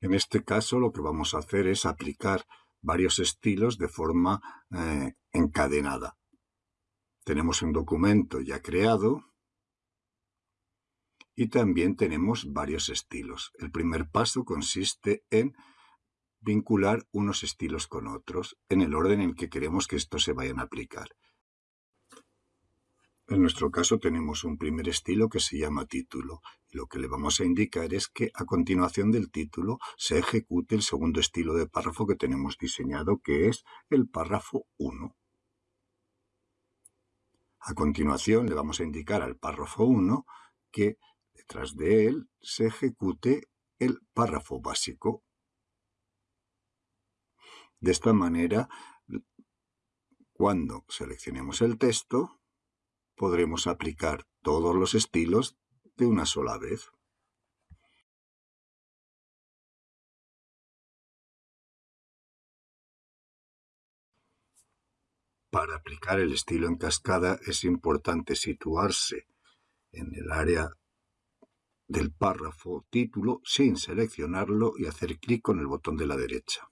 En este caso lo que vamos a hacer es aplicar varios estilos de forma eh, encadenada. Tenemos un documento ya creado y también tenemos varios estilos. El primer paso consiste en vincular unos estilos con otros en el orden en que queremos que estos se vayan a aplicar. En nuestro caso tenemos un primer estilo que se llama título y lo que le vamos a indicar es que a continuación del título se ejecute el segundo estilo de párrafo que tenemos diseñado que es el párrafo 1. A continuación le vamos a indicar al párrafo 1 que detrás de él se ejecute el párrafo básico. De esta manera, cuando seleccionemos el texto, podremos aplicar todos los estilos de una sola vez. Para aplicar el estilo en cascada es importante situarse en el área del párrafo título sin seleccionarlo y hacer clic con el botón de la derecha.